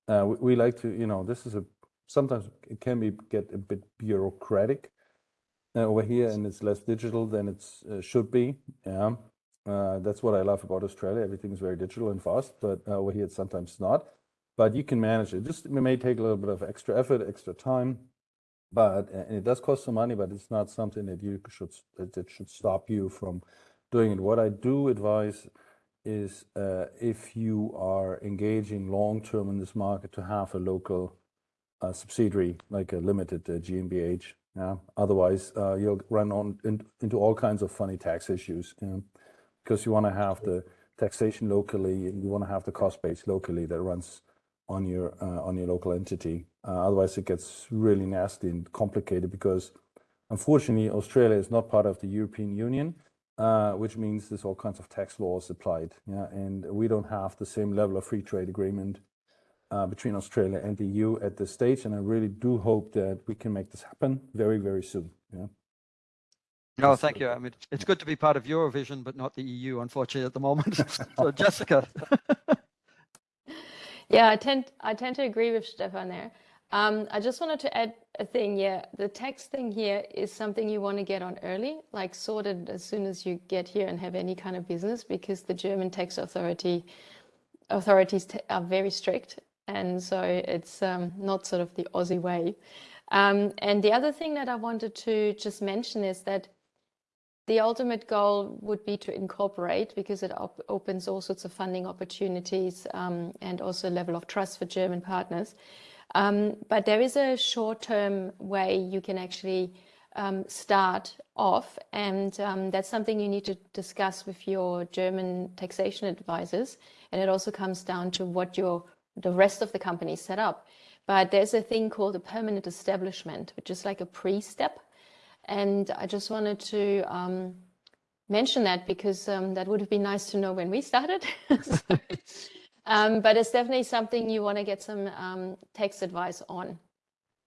Uh, we, we, like to, you know, this is a sometimes it can be get a bit bureaucratic uh, over here, and it's less digital than it uh, should be. Yeah, uh, that's what I love about Australia. Everything is very digital and fast, but uh, over here it's sometimes not. But you can manage it. Just it may take a little bit of extra effort, extra time, but and it does cost some money. But it's not something that you should that should stop you from doing it. What I do advise is uh, if you are engaging long term in this market to have a local uh, subsidiary like a limited uh, GmbH. Yeah. Otherwise, uh, you'll run on in, into all kinds of funny tax issues. You know? because you want to have the taxation locally and you want to have the cost base locally that runs on your uh, on your local entity. Uh, otherwise, it gets really nasty and complicated because, unfortunately, Australia is not part of the European Union, uh, which means there's all kinds of tax laws applied. Yeah, and we don't have the same level of free trade agreement uh, between Australia and the EU at this stage. And I really do hope that we can make this happen very, very soon. Yeah. No, thank you. I mean, it's good to be part of Eurovision, but not the EU, unfortunately, at the moment. so, Jessica. yeah, I tend I tend to agree with Stefan there. Um, I just wanted to add a thing. Yeah, the tax thing here is something you want to get on early, like sorted as soon as you get here and have any kind of business, because the German tax authority authorities are very strict, and so it's um, not sort of the Aussie way. Um, and the other thing that I wanted to just mention is that the ultimate goal would be to incorporate because it op opens all sorts of funding opportunities um, and also a level of trust for German partners. Um, but there is a short-term way you can actually um, start off and um, that's something you need to discuss with your German taxation advisors and it also comes down to what your the rest of the company set up. But there's a thing called a permanent establishment, which is like a pre-step and I just wanted to um, mention that because um, that would have been nice to know when we started. um, but it's definitely something you want to get some um, text advice on.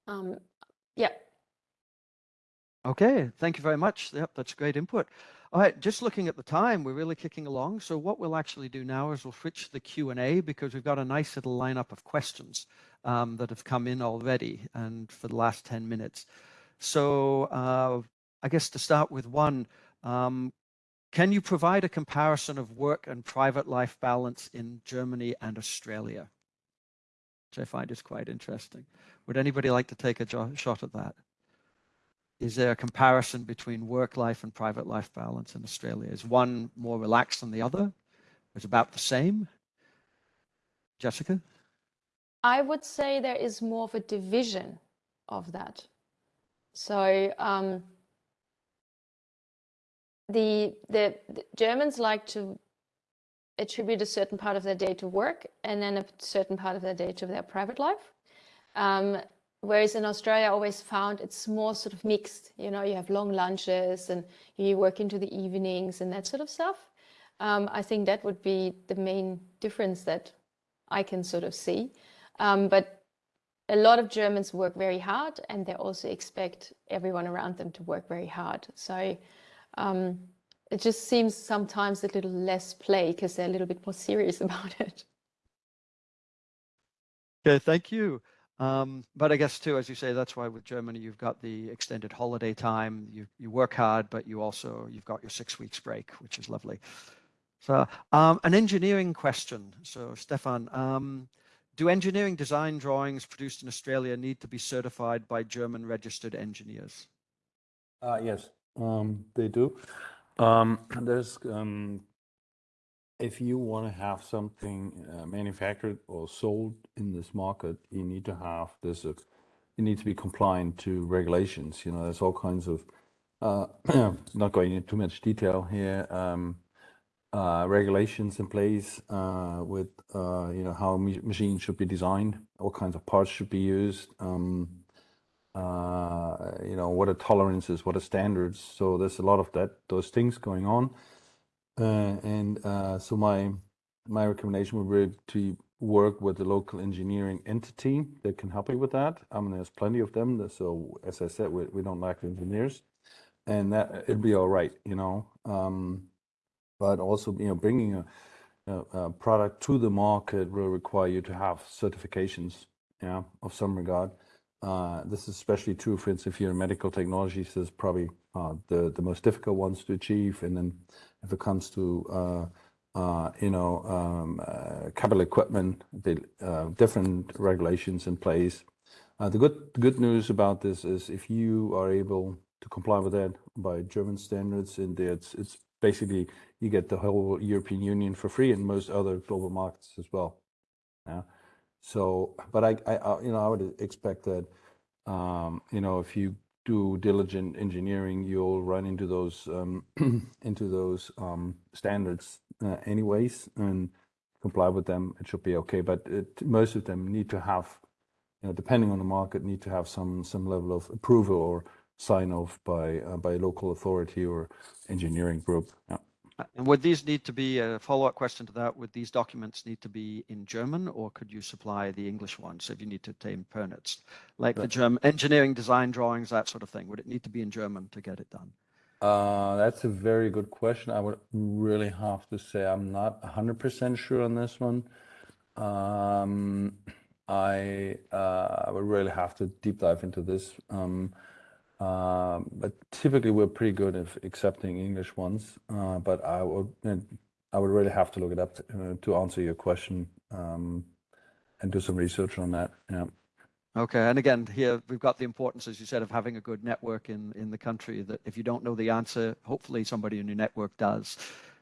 Um, yeah. Okay, thank you very much. Yep, that's great input. All right, just looking at the time, we're really kicking along. So what we'll actually do now is we'll switch to the Q&A because we've got a nice little lineup of questions um, that have come in already and for the last 10 minutes. So uh, I guess to start with one, um, can you provide a comparison of work and private life balance in Germany and Australia? Which I find is quite interesting. Would anybody like to take a shot at that? Is there a comparison between work life and private life balance in Australia? Is one more relaxed than the other? Is about the same? Jessica? I would say there is more of a division of that. So um, the, the, the Germans like to attribute a certain part of their day to work and then a certain part of their day to their private life. Um, whereas in Australia, I always found it's more sort of mixed. You know, you have long lunches and you work into the evenings and that sort of stuff. Um, I think that would be the main difference that I can sort of see. Um, but a lot of Germans work very hard and they also expect everyone around them to work very hard. So um, it just seems sometimes a little less play because they're a little bit more serious about it. Okay, thank you. Um, but I guess too, as you say, that's why with Germany, you've got the extended holiday time. You you work hard, but you also you've got your six weeks break, which is lovely. So um, an engineering question. So Stefan, um, do engineering design drawings produced in Australia need to be certified by German registered engineers? Uh, yes, um, they do. Um, there's um, if you want to have something uh, manufactured or sold in this market, you need to have this. Uh, you need to be compliant to regulations. You know, there's all kinds of. Uh, not going into too much detail here. Um, uh, regulations in place uh, with uh, you know how machines should be designed, what kinds of parts should be used, um, uh, you know what are tolerances, what are standards. So there's a lot of that those things going on, uh, and uh, so my my recommendation would be to work with the local engineering entity that can help you with that. I mean, there's plenty of them. So as I said, we, we don't lack engineers, and that it'd be all right, you know. Um, but also you know bringing a, a, a, product to the market will require you to have certifications yeah of some regard uh, this is especially true for instance if you're in medical technologies this is probably uh, the the most difficult ones to achieve and then if it comes to uh, uh you know um, uh, capital equipment the uh, different regulations in place the good good news about this is if you are able to comply with that by German standards and it's it's basically you get the whole European Union for free and most other global markets as well. Yeah. So, but I, you know, I would expect that, um, you know, if you do diligent engineering, you'll run into those um, into those um, standards uh, anyways and comply with them. It should be okay. But it, most of them need to have, you know, depending on the market, need to have some some level of approval or sign off by uh, by local authority or engineering group. Yeah. And would these need to be a follow-up question to that? Would these documents need to be in German or could you supply the English ones if you need to obtain permits? Like the German engineering design drawings, that sort of thing. Would it need to be in German to get it done? Uh, that's a very good question. I would really have to say I'm not 100% sure on this one. Um, I uh, I would really have to deep dive into this. Um, um, but typically we're pretty good at accepting English ones. Uh, but I would I would really have to look it up to, uh, to answer your question um, and do some research on that. Yeah. Okay, and again, here we've got the importance, as you said, of having a good network in in the country. That if you don't know the answer, hopefully somebody in your network does.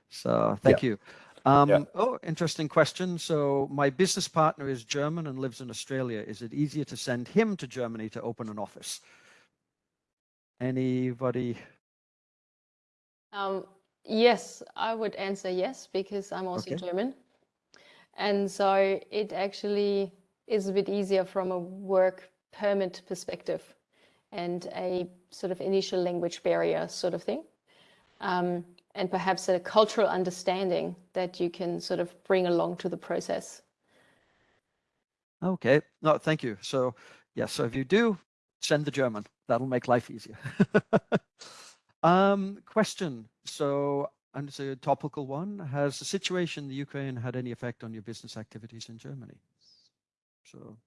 So thank you. Um, Yeah. Oh, interesting question. So my business partner is German and lives in Australia. Is it easier to send him to Germany to open an office? Anybody? Um, yes, I would answer yes because I'm also Okay. German. And so it actually is a bit easier from a work permit perspective and a sort of initial language barrier sort of thing. Um, and perhaps a cultural understanding that you can sort of bring along to the process. Okay, no, thank you. So yes, so if you do, send the German. That'll make life easier. um, question. So, and it's a topical one. Has the situation in the Ukraine had any effect on your business activities in Germany? So,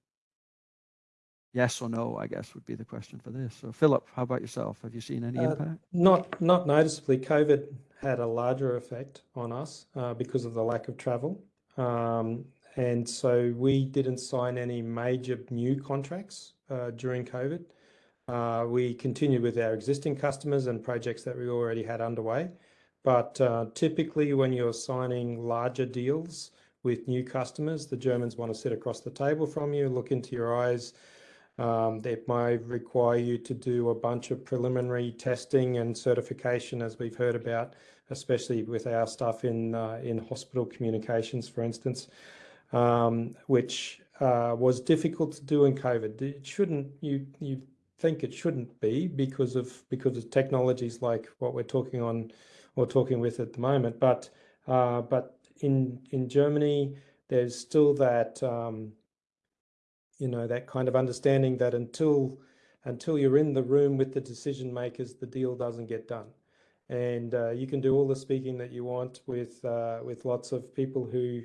yes or no, I guess would be the question for this. So, Philip, how about yourself? Have you seen any Uh, impact? Not not noticeably. COVID had a larger effect on us uh, because of the lack of travel, um, and so we didn't sign any major new contracts uh, during COVID. Uh, we continued with our existing customers and projects that we already had underway, but uh, typically when you're signing larger deals with new customers, the Germans want to sit across the table from you, look into your eyes. Um, it might require you to do a bunch of preliminary testing and certification, as we've heard about, especially with our stuff in uh, in hospital communications, for instance, um, which uh, was difficult to do in COVID. It shouldn't you you think it shouldn't be because of because of technologies like what we're talking on or talking with at the moment, but uh, but in in Germany, there's still that. Um, you know that kind of understanding that until until you're in the room with the decision makers the deal doesn't get done and uh, you can do all the speaking that you want with uh, with lots of people who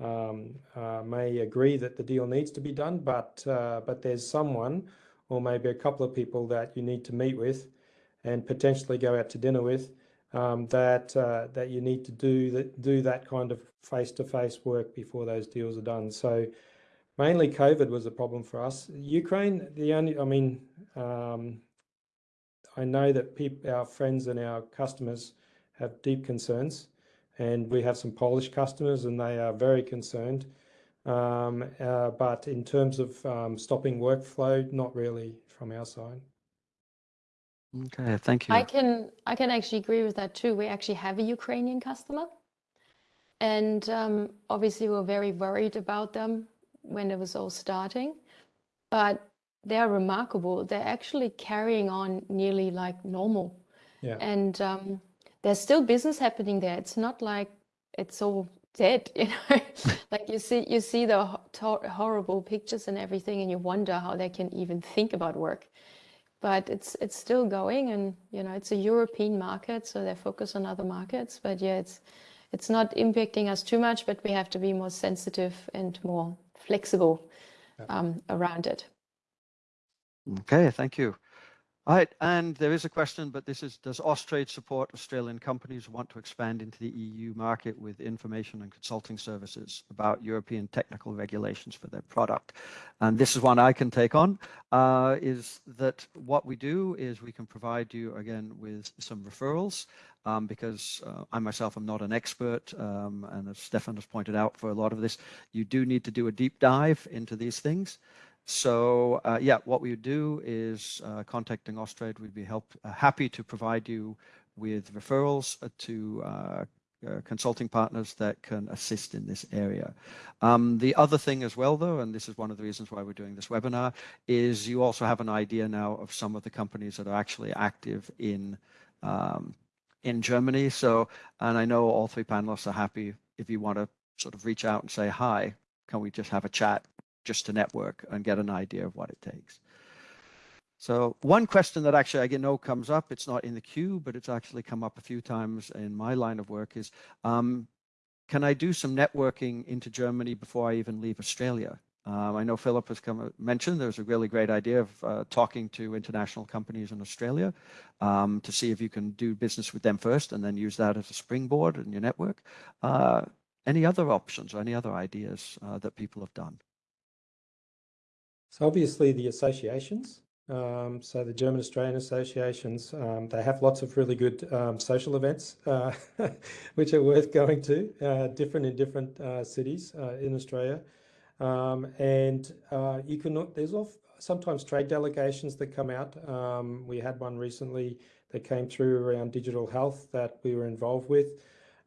um, uh, may agree that the deal needs to be done but uh, but there's someone or maybe a couple of people that you need to meet with and potentially go out to dinner with um, that uh, that you need to do that do that kind of face-to-face work before those deals are done so mainly COVID was a problem for us. Ukraine, the only, I mean, um, I know that our friends and our customers have deep concerns, and we have some Polish customers, and they are very concerned. Um, uh, but in terms of um, stopping workflow, not really from our side. Okay, thank you. I can I can actually agree with that too. We actually have a Ukrainian customer, and um, obviously we're very worried about them when it was all starting, but they're remarkable. They're actually carrying on nearly like normal, Yeah. and um, there's still business happening there. It's not like it's all dead, you know. Like you see you see the ho- horrible pictures and everything, and you wonder how they can even think about work but it's it's still going and you know it's a European market so they focus on other markets but yeah it's it's not impacting us too much but we have to be more sensitive and more flexible um, around it Okay, thank you. All right, and there is a question, but this is, does Austrade support Australian companies who want to expand into the EU market with information and consulting services about European technical regulations for their product? And this is one I can take on, uh, is that what we do is we can provide you, again, with some referrals, um, because uh, I myself am not an expert, um, and as Stefan has pointed out for a lot of this, you do need to do a deep dive into these things. So uh, yeah, what we would do is uh, contacting Austrade, we'd be help, uh, happy to provide you with referrals uh, to uh, uh, consulting partners that can assist in this area. Um, the other thing as well, though, and this is one of the reasons why we're doing this webinar, is you also have an idea now of some of the companies that are actually active in um, in Germany. So, and I know all three panelists are happy if you want to sort of reach out and say, hi, can we just have a chat just to network and get an idea of what it takes. So one question that actually I know comes up, it's not in the queue, but it's actually come up a few times in my line of work is, um, can I do some networking into Germany before I even leave Australia? Um, I know Philip has come mentioned there's a really great idea of uh, talking to international companies in Australia um, to see if you can do business with them first and then use that as a springboard in your network. Uh, any other options or any other ideas uh, that people have done? So obviously the associations um, so the German Australian associations, um, they have lots of really good um, social events, uh, which are worth going to, uh, different in different uh, cities uh, in Australia. Um, and uh, you can, there's sometimes trade delegations that come out. Um, we had one recently that came through around digital health that we were involved with.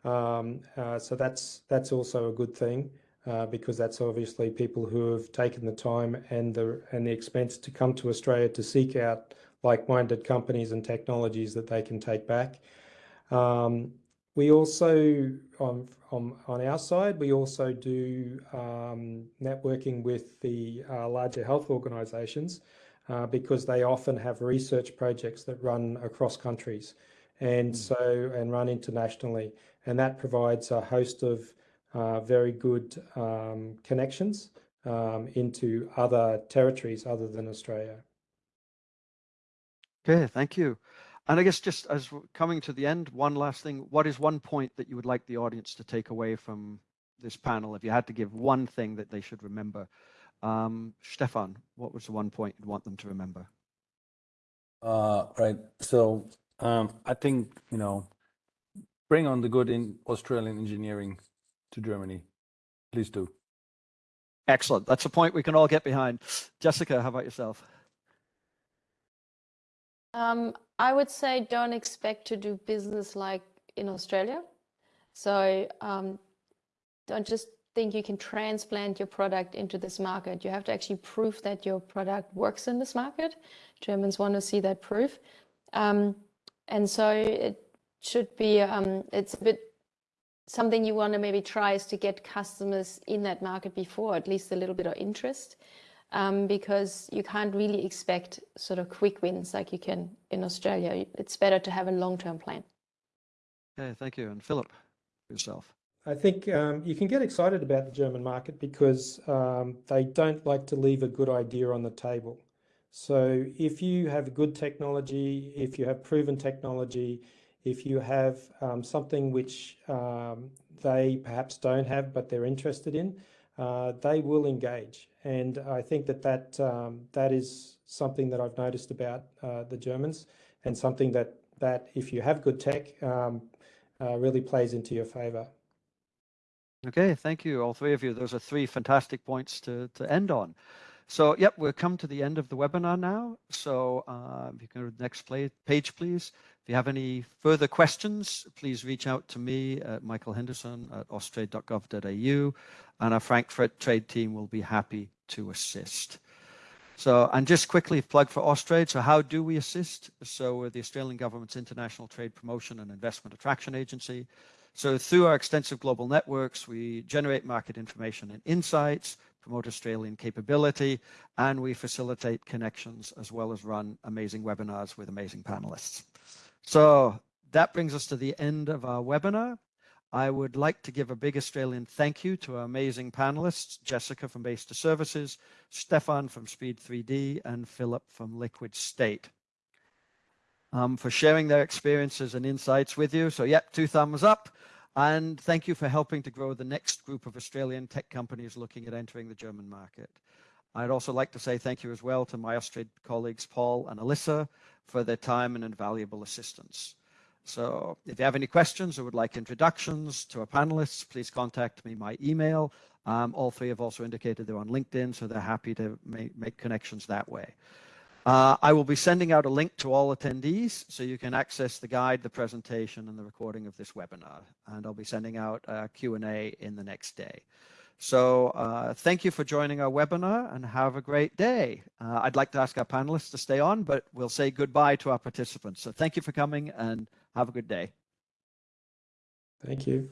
Um, uh, so that's, that's also a good thing uh, because that's obviously people who have taken the time and the and the expense to come to Australia to seek out like-minded companies and technologies that they can take back. Um, we also, on, on, on our side, we also do um, networking with the uh, larger health organisations uh, because they often have research projects that run across countries and mm. so and run internationally and that provides a host of very good um, connections um, into other territories other than Australia. Okay, thank you. And I guess just as we're coming to the end, one last thing, what is one point that you would like the audience to take away from this panel? If you had to give one thing that they should remember, um, Stefan, what was the one point you'd want them to remember? Uh, right. So um, I think, you know, bring on the good in Australian engineering to Germany. Please do. Excellent. That's a point we can all get behind. Jessica, how about yourself? Um, I would say don't expect to do business like in Australia. So um, don't just think you can transplant your product into this market. You have to actually prove that your product works in this market. Germans want to see that proof. Um, and so it should be, um, it's a bit something you want to maybe try is to get customers in that market before, at least a little bit of interest, um, because you can't really expect sort of quick wins like you can in Australia. It's better to have a long-term plan. Okay, thank you. And Philip, yourself. I think um, you can get excited about the German market because um, they don't like to leave a good idea on the table. So if you have good technology, if you have proven technology, if you have um, something which um, they perhaps don't have but they're interested in, uh, they will engage. And I think that that, um, that is something that I've noticed about uh, the Germans and something that, that if you have good tech um, uh, really plays into your favor. Okay, thank you, all three of you. Those are three fantastic points to, to end on. So, yep, we've come to the end of the webinar now. So, uh, if you can go to the next play, page, please. If you have any further questions, please reach out to me at Michael Henderson at austrade.gov.au, and our Frankfurt trade team will be happy to assist. So, and just quickly plug for Austrade. So how do we assist? So the Australian government's international trade promotion and investment attraction agency. So through our extensive global networks, we generate market information and insights, promote Australian capability, and we facilitate connections as well as run amazing webinars with amazing panelists. So that brings us to the end of our webinar. I would like to give a big Australian thank you to our amazing panelists, Jessica from Base2 Services, Stefan from Speed 3D, and Philip from Liquid State. Um, for sharing their experiences and insights with you. So yep, two thumbs up. And thank you for helping to grow the next group of Australian tech companies looking at entering the German market. I'd also like to say thank you as well to my Austrade colleagues, Paul and Alyssa, for their time and invaluable assistance. So if you have any questions or would like introductions to our panelists, please contact me. My email Um, all three have also indicated they're on LinkedIn, so they're happy to make, make connections that way. Uh, I will be sending out a link to all attendees so you can access the guide, the presentation, and the recording of this webinar. And I'll be sending out a Q&A in the next day. So uh, thank you for joining our webinar and have a great day. Uh, I'd like to ask our panelists to stay on, but we'll say goodbye to our participants. So thank you for coming and have a good day. Thank you.